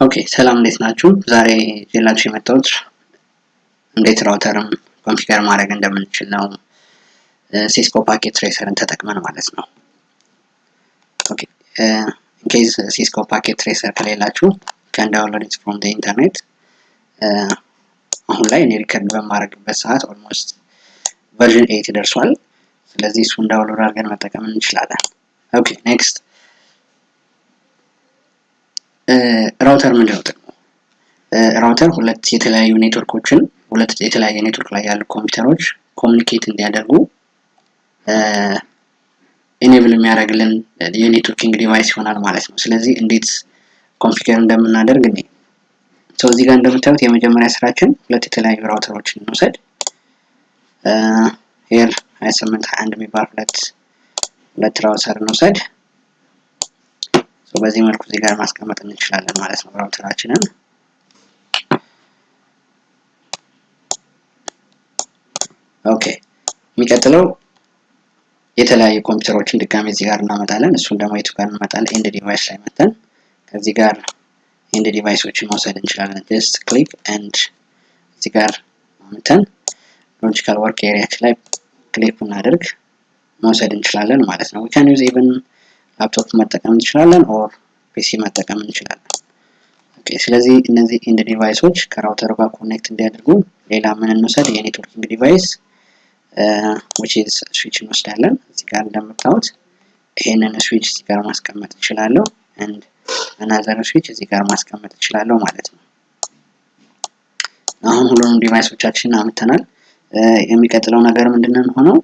Okay ሰላም እንዴት ናችሁ? ዛሬ ይዤላችሁ የመጣሁት እንዴት router ን configure ማድረግ እንደምንችል ነው። Cisco Packet Tracer ን ተጠቅመን ማለት ነው። Okay in case Cisco Packet Tracer ከሌላችሁ can download from internet። አሁን ላይ እኔ record በማድረግበት ሰዓት almost version eight ደርሷል። ስለዚህ እሱን download አድርገን መጠቀም እንችላለን። Okay next router ምንድን ነው ጥቅሙ? Router ሁለት የተለያዩ ኔትወርኮችን ሁለት የተለያየ ኔትወርክ ላይ ያሉ ኮምፒውተሮች communicate እንዲያደርጉ enable የሚያደርግልን የ networking device ይሆናል ማለት ነው። ስለዚህ እንዴት configure እንደምናደርግ እኔ ሰው እዚህ ጋር እንደምታዩት የመጀመሪያ ስራችን ሁለት የተለያዩ router ኦችን እንውሰድ። Here 28 21 የሚባል ሁለት ሁለት router እንውሰድ። በዚህ መልኩ እዚህ ጋር ማስቀመጥ እንችላለን ማለት ነው router ኣችንን። Okay የሚቀጥለው የተለያዩ ኮምፒውተሮችን ድጋሚ እዚህ ጋር እናመጣለን። እሱን ደግሞ የቱ ጋር እንመጣለን? End device ላይ መተን ከዚህ ጋር end device ኦችን መውሰድ እንችላለን። Just click and እዚህ ጋር መተን logical work area ኣችን ላይ click ብናደርግ መውሰድ እንችላለን ማለት ነው። We can use even laptop መጠቀም እንችላለን or PC መጠቀም እንችላለን። Okay ስለዚህ እነዚህ end device ኦች ከ router ኡ ጋር connect እንዲያደርጉ ሌላ ምን እንውሰድ? የ networking device which is switch እንወስዳለን። እዚህ ጋር እንደምታዩት ይሄንን ስዊች እዚህ ጋር ማስቀመጥ እችላለሁ and another switch እዚህ ጋር ማስቀመጥ እችላለሁ ማለት ነው። አሁን ሁሉንም device ኦቻችንን አምተናል። የሚቀጥለው ነገር ምንድነው ሆነው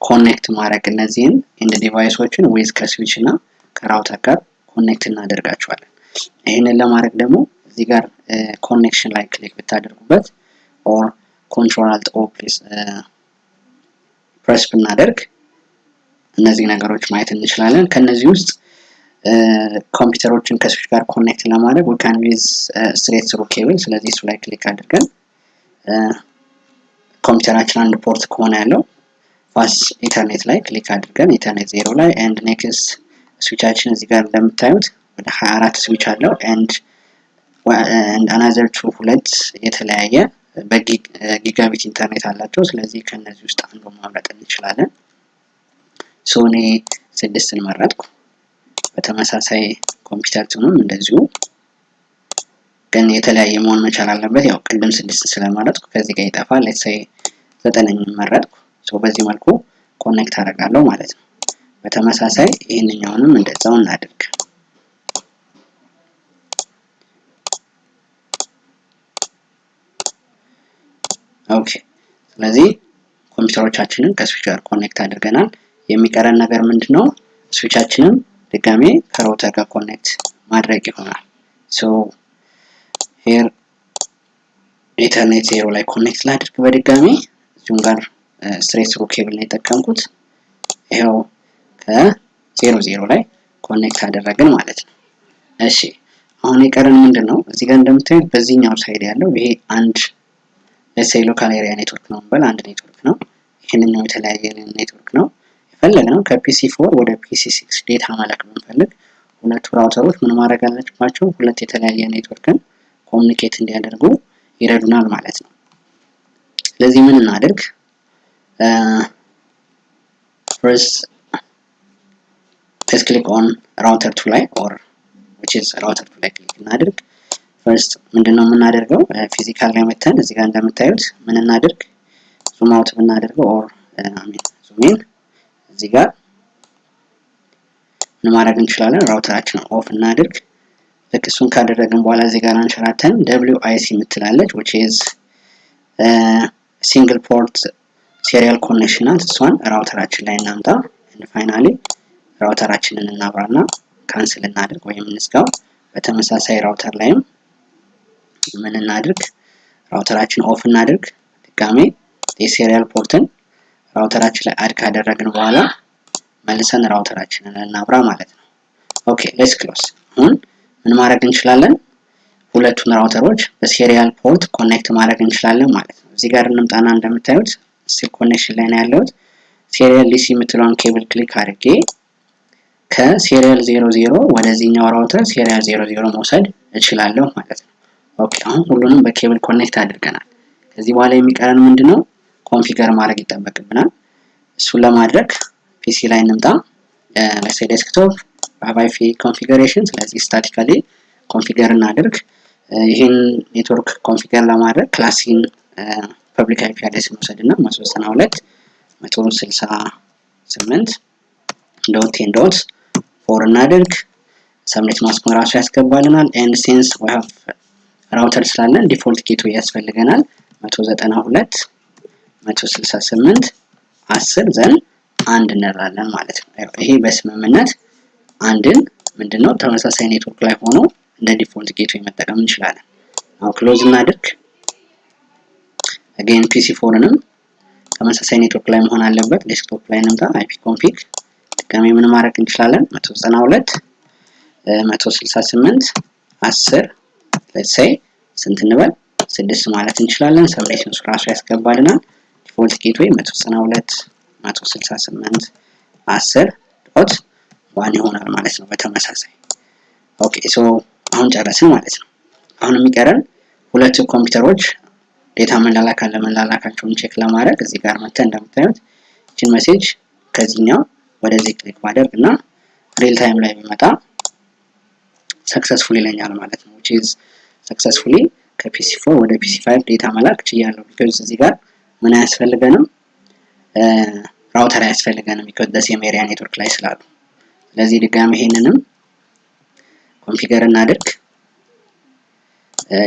connect ማድረግ እነዚህን end device ኦችን with ከ switch እና ከ router ጋር connect እናደርጋቸዋለን። ይህንን ለማድረግ ደግሞ እዚህ ጋር connection ላይ click ብታደርጉበት or control alt O press ብናደርግ እነዚህ ነገሮች ማየት እንችላለን። ከነዚህ ውስጥ ኮምፒውተሮችን ከስዊች ጋር connect ለማድረግ we can use straight through cable። ስለዚህ እሱ ላይ click አድርገን ኮምፒውተራችን አንድ port ከሆነ ያለው Fast Ethernet ላይ click አድርገን Ethernet zero ላይ and next switch ኣችን እዚህ ጋር እንደምታዩት ወደ 24 ስዊች አለው and another two ሁለት የተለያየ በ Gigabit Ethernet አላቸው። ስለዚህ ከነዚህ ውስጥ አንዱ ማምረጥ እንችላለን። So እኔ ስድስትን መረጥኩ። በተመሳሳይ ኮምፒውተር two ንም እንደዚሁ ግን የተለያየ መሆን መቻል አለበት። ያው ቅድም ስድስት ስለመረጥኩ ከዚህ ጋር ይጠፋል። Let's say ዘጠነኛ መረጥኩ። በዚህ መልኩ connect አደርጋለሁ ማለት ነው። በተመሳሳይ ይህንኛውንም እንደዛው እናድርግ። Okay ስለዚህ ኮምፒውተሮቻችንን ከ switch ጋር connect አድርገናል። የሚቀረን ነገር ምንድን ነው? Switch ኣችንን ድጋሜ ከ router ጋር connect ማድረግ ይሆናል። So here Ethernet zero ላይ connect ላድርግ በድጋሚ እዚሁም ጋር straight through cable ነው የጠቀምኩት። ይኸው ከ zero zero ላይ connect አደረግን ማለት ነው። እሺ አሁን የቀረን ምንድን ነው? እዚህ ጋር እንደምታዩት በዚህኛው side ያለው ይሄ አንድ let's say local area network ነው በል አንድ ኔትወርክ ነው። ይህንኛው የተለያየ ኔትወርክ ነው። የፈለግነው ከ PC four ወደ PC six data መላክ ብንፈልግ ሁለቱ router ኦች ምን ማድረግ አለባቸው? ሁለት የተለያየ ኔትወርክን communicate እንዲያደርጉ ይረዱናል ማለት ነው። ስለዚህ ምን እናድርግ? first let's click on router 2 ላይ or which is router 2 ላይ click እናድርግ። First ምንድነው የምናደርገው? Physical ላይ መተን እዚህ ጋር እንደምታዩት ምን እናድርግ? Zoom out ብናደርገው or zoom in እዚህ ጋር ምን ማድረግ እንችላለን? Router ኣችንን off እናድርግ። ልክ እሱን ካደረግን በኋላ እዚህ ጋር አንሸራተን WIC የምትላለች which is single port serial connection ናት። እሷን router ኣችን ላይ እናምጣ። finally router አችንን እናብራና cancel እናድርግ ወይም እንዝጋው። በተመሳሳይ router ላይም ምን እናድርግ? router አችን off እናድርግ። ድጋሜ የ serial port ን router አችን ላይ add ካደረግን በኋላ መልሰን router አችንን እናብራ ማለት ነው። okay let's close። አሁን ምን ማድረግ እንችላለን? ሁለቱን router ኦች በ serial port connect ማድረግ እንችላለን ማለት ነው። እዚህ ጋር እንምጣና እንደምታዩት still connection ላይ ነው ያለሁት። serial DCE የምትለውን ኬብል click አድርጌ ከ serial zero zero ወደዚህኛው router serial zero zero መውሰድ እችላለሁ ማለት ነው። okay አሁን ሁሉንም በኬብል connect አድርገናል። ከዚህ በኋላ የሚቀረን ምንድን ነው? configure ማድረግ ይጠበቅብናል። እሱን ለማድረግ PC ላይ እንምጣ። let's say desktop IP configuration። ስለዚህ statically configure እናድርግ። ይህን ኔትወርክ configure ለማድረግ class C ን public IP address እንውሰድ እና መቶ ሁለት መቶ ስልሳ ስምንት dot ten dot four እናድርግ። subnet mask ኡን ራሱ ያስገባልናል። and since have router ስላለን default gateway ያስፈልገናል። መቶ ዘጠና ሁለት መቶ ስልሳ ስምንት አስር ዘን አንድ እንላለን ማለት ነው። ይሄ በስምምነት አንድን ምንድን ነው ተመሳሳይ ኔትወርክ ላይ ሆኖ እንደ default gateway መጠቀም እንችላለን። አሁን close እናድርግ። again PC four ንም ተመሳሳይ ኔትወርክ ላይ መሆን አለበት። desktop ላይ እንምጣ። IP config ድጋሜ ምን ማድረግ እንችላለን? መቶ ዘጠና ሁለት መቶ ስልሳ ስምንት አስር let's say ስንት እንበል ስድስት ማለት እንችላለን። subnet ኡን እሱ ራሱ ያስገባልናል። default gateway መቶ ዘጠና ሁለት መቶ ስልሳ ስምንት አስር dot one ይሆናል ማለት ነው። በተመሳሳይ okay so አሁን ጨረስን ማለት ነው። አሁን የሚቀረን ሁለቱ ኮምፒውተሮች data መላላክ አለ check ለማድረግ እዚህ ጋር መተን እንደምታዩት ይችን message ከዚህኛው ወደዚህ click ማድረግ እና real time ላይ ቢመጣ successful ይለኛል ማለት ነው። which is successfully ከ PC four ወደ PC five data መላክ ችያለሁ። because እዚህ ጋር ምን አያስፈልገንም router አያስፈልገንም because the same area ኔትወርክ ላይ ስላሉ። ስለዚህ ድጋሚ ይሄንንም configure እናድርግ።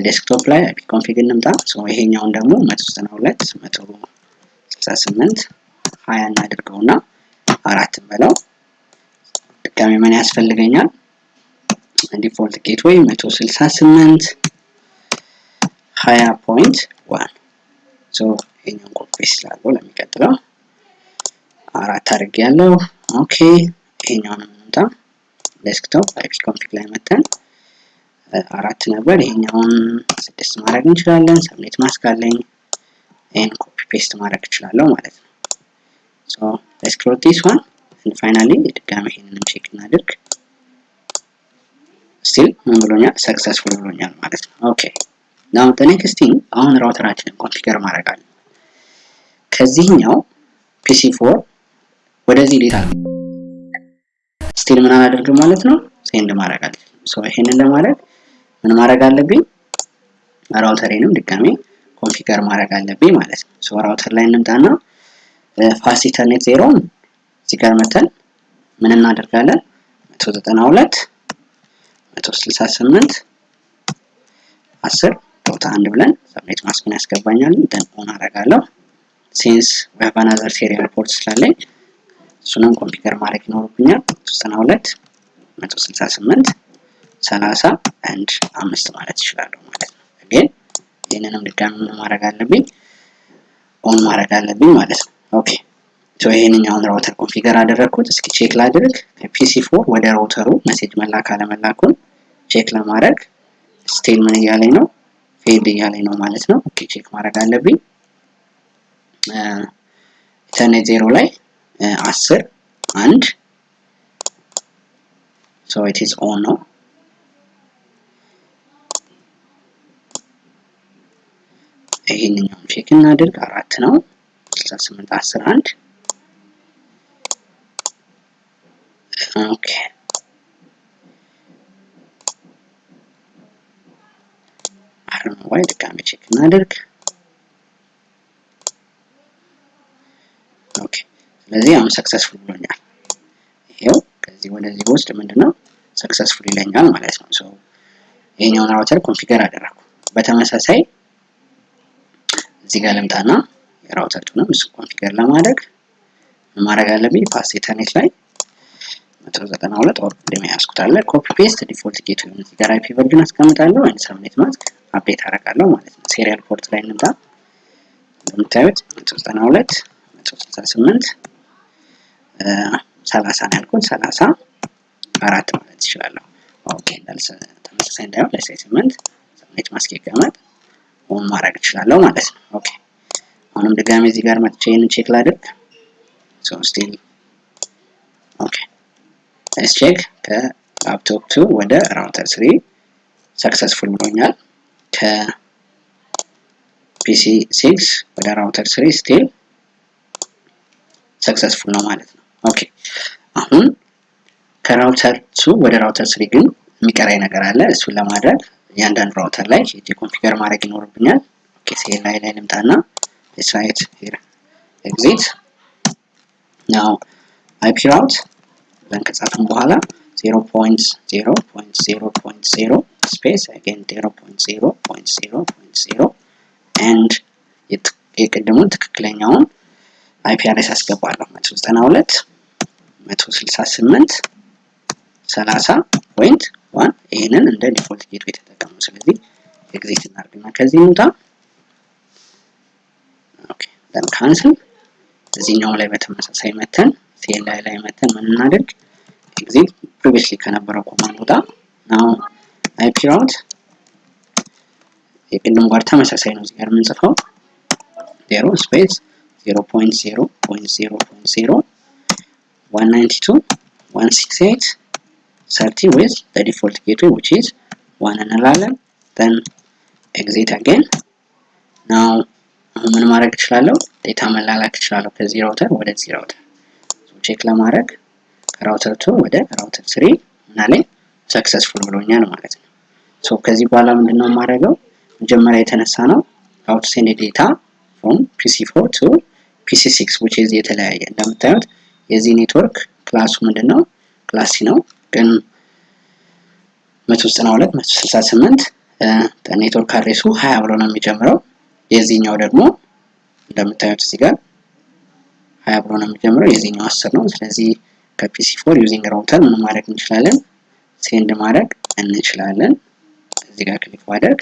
desktop ላይ config እንምጣ። ይሄኛውን ደግሞ መቶ ዘጠና ሁለት መቶ ስልሳ ስምንት ሀያ እናድርገውና አራት በለው። ድጋሚ ምን ያስፈልገኛል? default gateway መቶ ስልሳ ስምንት ሀያ point one ይሄኛውን ኮፒ ስላለው ለሚቀጥለው አራት ያለው okay። ይሄኛውን እንምጣ። desktop IP config ላይ መተን አራት ነበር። ይሄኛውን ስድስት ማድረግ እንችላለን። subnet mask አለኝ። ይሄን copy paste ማድረግ እችላለሁ ማለት ነው። so let's close this one and finally ድጋሚ ይሄንንም check እናድርግ። still ምን ብሎኛል? successful ብሎኛል ማለት ነው። okay now the next thing አሁን router አችንን configure ማድረግ አለ። ከዚህኛው PC four ወደዚህ data still ምን አላደርግም ማለት ነው፣ send ማድረግ አለ። ይሄንን ለማድረግ ምን ማድረግ አለብኝ? router ኤንም ድጋሜ configure ማድረግ አለብኝ ማለት ነው። so router ላይ እንምጣና fast ethernet zero ን እዚህ ጋር መተን ምን እናደርጋለን? 192 168 10 dot አንድ ብለን subnet mask ኡን ያስገባኛል። then on አደርጋለሁ። since we have another serial port ስላለኝ እሱንም configure ማድረግ ይኖርብኛል። 92 168 30 አንድ አምስት ማለት ይችላለሁ ማለት ነው። ግን ይህንንም ድጋሚ ምን ማድረግ አለብኝ? on ማድረግ አለብኝ ማለት ነው። okay so ይሄንኛውን router configure አደረግኩት። እስኪ check ላድርግ ከ PC four ወደ router ኡ message መላክ አለመላኩን check ለማድረግ still ምን እያለኝ ነው? failed እያለኝ ነው ማለት ነው። okay check ማድረግ አለብኝ። ethernet zero ላይ አስር አንድ so it is on ነው። ይሄንኛውን check እናድርግ። አራት ነው 68 10 አንድ okay አሁን ወይ ድጋሜ check እናድርግ። okay ስለዚህ አሁን successful ብሎኛል። ይሄው ከዚህ ወደዚህ ውስጥ ምንድነው successful ይለኛል ማለት ነው። so ይሄኛውን ራውተር ኮንፊገር አደረኩ። በተመሳሳይ እዚህ ጋር ልምጣና የራውተሩንም እሱ ኮንፊገር ለማድረግ ማድረግ አለብኝ? ፋስት ኢንተርኔት ላይ 192 ኦር እንደሚያስኩት አለ ኮፒ ፔስት ዲፎልት ጌትዌይ እዚህ ጋር አይፒ ቨርዥን አስቀምጣለሁ ወይ ሰብኔት ማስክ አፕዴት አደርጋለሁ ማለት ነው። ሴሪያል ፖርት ላይ እንምጣ። እንደምታዩት 192 168 30 ነው ያልኩት 30 አራት ማለት ይችላለሁ። okay እንዳልሰ ተመሳሳይ እንዳይሆን let's say ስምንት ማስክ ይቀመጥ on ማድረግ እችላለሁ ማለት ነው። okay አሁንም ድጋሜ እዚህ ጋር መጥቼ ይህንን check ላድርግ። so still okay let's check ከ laptop two ወደ router three successful ብሎኛል። ከ PC six ወደ router three still successful ነው ማለት ነው። okay አሁን ከ router two ወደ router three ግን የሚቀራኝ ነገር አለ። እሱን ለማድረግ እያንዳንዱ router ላይ ሄጄ configure ማድረግ ይኖርብኛል። okay CLI ላይ ልምጣና ሳይት exit። now IP route ብለን ከጻፍን በኋላ 0.0.0.0 space again 0.0.0.0 and የቅድሙን ትክክለኛውን IP address አስገባለሁ። 192 168 30 point one ይህንን እንደ default gateway የተጠቀሙ ስለዚህ exit እናድርግና ከዚህ እንውጣ። then cancel እዚህኛው ላይ በተመሳሳይ መተን CLI ላይ መተን ምን እናድርግ exit previously ከነበረው command ውጣ። now IP route የቅድም ጋር ተመሳሳይ ነው። እዚህ ጋር የምንጽፈው zero space 0.0.0.0 192 168 30 with the default gateway which is one እንላለን then exit again now ምን ማድረግ እችላለሁ? data መላላክ እችላለሁ ከዚህ router ወደዚህ router check ለማድረግ ከ router two ወደ router three እና ላይ successful ብሎኛል ማለት ነው። so ከዚህ በኋላ ምንድነው የማደርገው? መጀመሪያ የተነሳ ነው how to send data from PC4 to PC6 which is የተለያየ እንደምታዩት የዚህ network class ኡ ምንድነው? class C ነው 192 168 network address ኡ 20 ብሎ ነው የሚጀምረው። የዚህኛው ደግሞ እንደምታዩት እዚህ ጋር 20 ብሎ ነው የሚጀምረው። የዚህኛው 10 ነው። ስለዚህ ከ PC four using router ምን ማድረግ እንችላለን? send ማድረግ እንችላለን። እዚህ ጋር click ማድረግ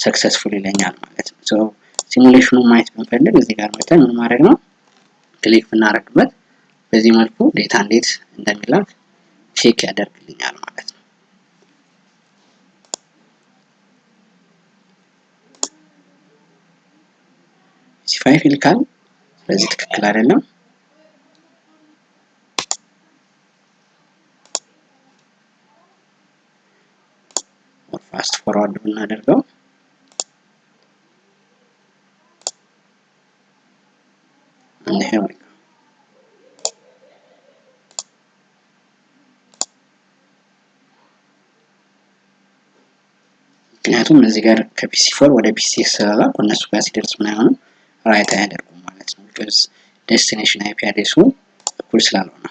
successful ይለኛል ማለት ነው። simulation ኑን ማየት ብንፈልግ እዚህ ጋር መተን ምን ማድረግ ነው? click ብናደርግበት በዚህ መልኩ data እንዴት እንደሚላክ check ያደርግልኛል ማለት ነው። ሲ5 ይልካል። ስለዚህ ትክክል አይደለም። ፋስት ፎርዋርድ ብናደርገው ምክንያቱም እዚህ ጋር ከ PC four ወደ PC ስለላኩ እነሱ ጋር ሲደርስ ምን አይሆንም right አያደርጉም ማለት ነው። because destination IP address ኡ እኩል ስላልሆነ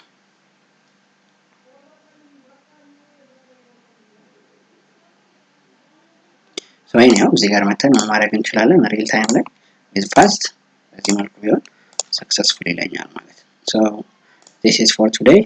ያው እዚህ ጋር መተን ምን ማድረግ እንችላለን real time ላይ with fast በዚህ መልኩ ቢሆን successful ይለኛል ማለት ነው። so this is for today